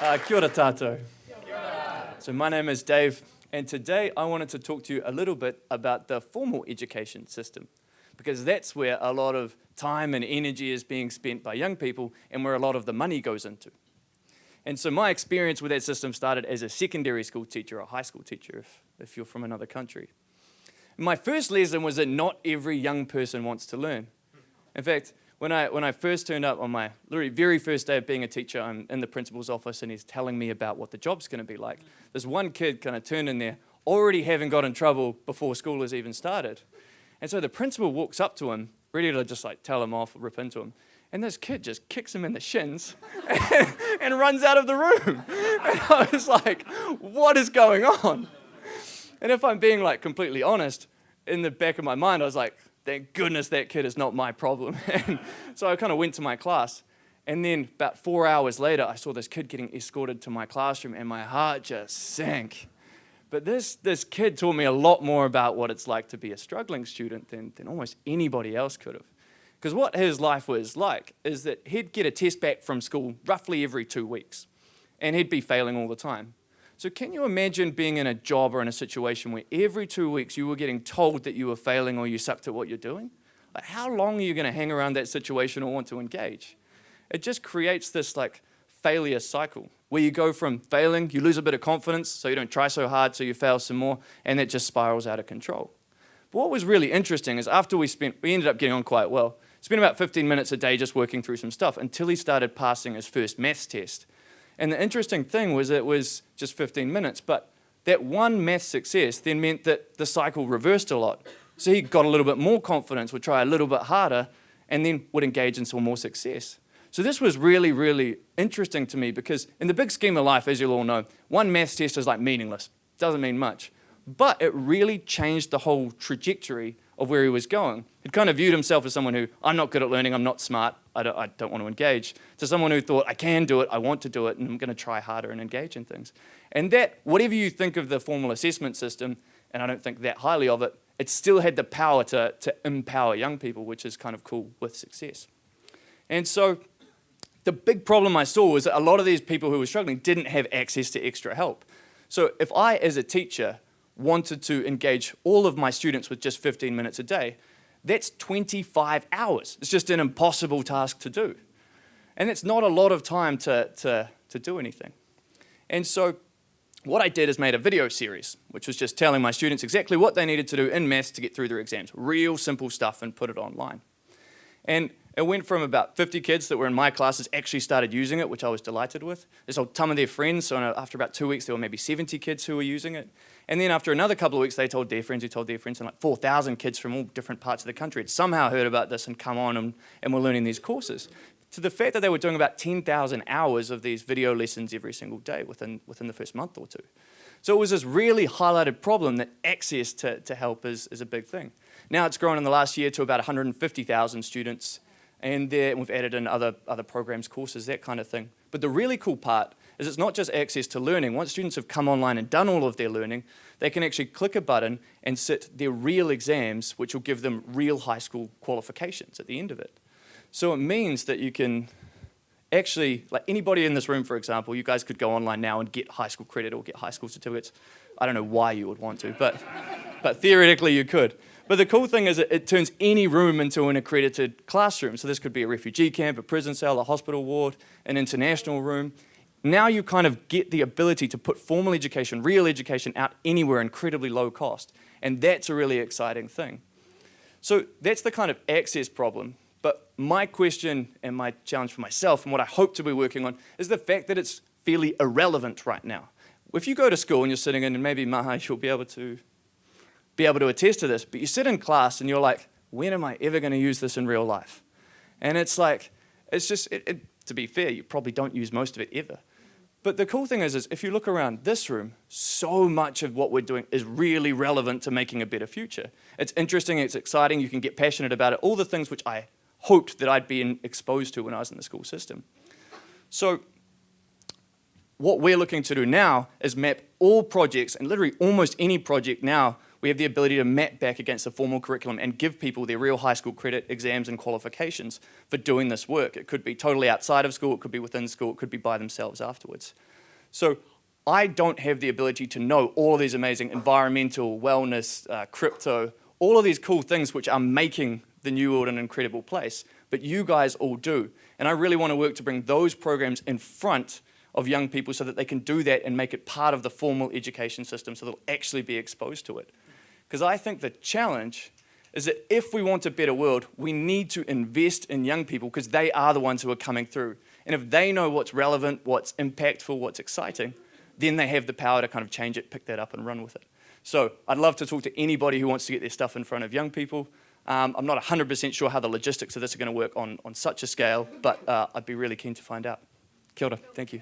Uh, kia ora tātou. So my name is Dave, and today I wanted to talk to you a little bit about the formal education system, because that's where a lot of time and energy is being spent by young people and where a lot of the money goes into. And so my experience with that system started as a secondary school teacher, a high school teacher, if, if you're from another country. My first lesson was that not every young person wants to learn. In fact, when I, when I first turned up on my very first day of being a teacher, I'm in the principal's office and he's telling me about what the job's going to be like. There's one kid kind of turned in there, already having got in trouble before school has even started. And so the principal walks up to him, ready to just like tell him off, rip into him. And this kid just kicks him in the shins and, and runs out of the room. And I was like, what is going on? And if I'm being like completely honest, in the back of my mind, I was like, thank goodness that kid is not my problem. so I kind of went to my class. And then about four hours later, I saw this kid getting escorted to my classroom and my heart just sank. But this, this kid taught me a lot more about what it's like to be a struggling student than, than almost anybody else could have. Because what his life was like is that he'd get a test back from school roughly every two weeks, and he'd be failing all the time. So can you imagine being in a job or in a situation where every two weeks you were getting told that you were failing or you sucked at what you're doing? Like how long are you going to hang around that situation or want to engage? It just creates this like failure cycle where you go from failing, you lose a bit of confidence, so you don't try so hard, so you fail some more, and it just spirals out of control. But what was really interesting is after we spent, we ended up getting on quite well. Spent about 15 minutes a day just working through some stuff until he started passing his first maths test. And the interesting thing was it was just 15 minutes, but that one math success then meant that the cycle reversed a lot. So he got a little bit more confidence, would try a little bit harder, and then would engage in some more success. So this was really, really interesting to me because in the big scheme of life, as you'll all know, one math test is like meaningless. Doesn't mean much. But it really changed the whole trajectory of where he was going. He'd kind of viewed himself as someone who, I'm not good at learning, I'm not smart, I don't, I don't want to engage, to someone who thought, I can do it, I want to do it, and I'm going to try harder and engage in things. And that, whatever you think of the formal assessment system, and I don't think that highly of it, it still had the power to, to empower young people, which is kind of cool with success. And so the big problem I saw was that a lot of these people who were struggling didn't have access to extra help. So if I, as a teacher, wanted to engage all of my students with just 15 minutes a day, that's 25 hours. It's just an impossible task to do. And it's not a lot of time to, to, to do anything. And so what I did is made a video series, which was just telling my students exactly what they needed to do in maths to get through their exams. Real simple stuff and put it online. And it went from about 50 kids that were in my classes actually started using it, which I was delighted with. They told some of their friends, so after about two weeks, there were maybe 70 kids who were using it. And then after another couple of weeks, they told their friends who told their friends, and like 4,000 kids from all different parts of the country had somehow heard about this and come on and, and were learning these courses. To the fact that they were doing about 10,000 hours of these video lessons every single day within, within the first month or two. So it was this really highlighted problem that access to, to help is, is a big thing. Now it's grown in the last year to about 150,000 students and there, we've added in other, other programs, courses, that kind of thing. But the really cool part is it's not just access to learning. Once students have come online and done all of their learning, they can actually click a button and sit their real exams, which will give them real high school qualifications at the end of it. So it means that you can actually, like anybody in this room, for example, you guys could go online now and get high school credit or get high school certificates. I don't know why you would want to, but, but theoretically you could. But the cool thing is it, it turns any room into an accredited classroom. So this could be a refugee camp, a prison cell, a hospital ward, an international room. Now you kind of get the ability to put formal education, real education out anywhere incredibly low cost. And that's a really exciting thing. So that's the kind of access problem. But my question and my challenge for myself and what I hope to be working on is the fact that it's fairly irrelevant right now. If you go to school and you're sitting in, and maybe Maha, you'll be able to be able to attest to this, but you sit in class and you're like, when am I ever going to use this in real life? And it's like, it's just, it, it, to be fair, you probably don't use most of it ever. But the cool thing is, is if you look around this room, so much of what we're doing is really relevant to making a better future. It's interesting, it's exciting, you can get passionate about it, all the things which I hoped that I'd been exposed to when I was in the school system. So what we're looking to do now is map all projects, and literally almost any project now we have the ability to map back against the formal curriculum and give people their real high school credit exams and qualifications for doing this work. It could be totally outside of school, it could be within school, it could be by themselves afterwards. So I don't have the ability to know all of these amazing environmental, wellness, uh, crypto, all of these cool things which are making the New World an incredible place, but you guys all do. And I really want to work to bring those programs in front of young people so that they can do that and make it part of the formal education system so they'll actually be exposed to it. Because I think the challenge is that if we want a better world, we need to invest in young people because they are the ones who are coming through. And if they know what's relevant, what's impactful, what's exciting, then they have the power to kind of change it, pick that up and run with it. So I'd love to talk to anybody who wants to get their stuff in front of young people. Um, I'm not 100% sure how the logistics of this are going to work on, on such a scale, but uh, I'd be really keen to find out. Kia ora. Thank you.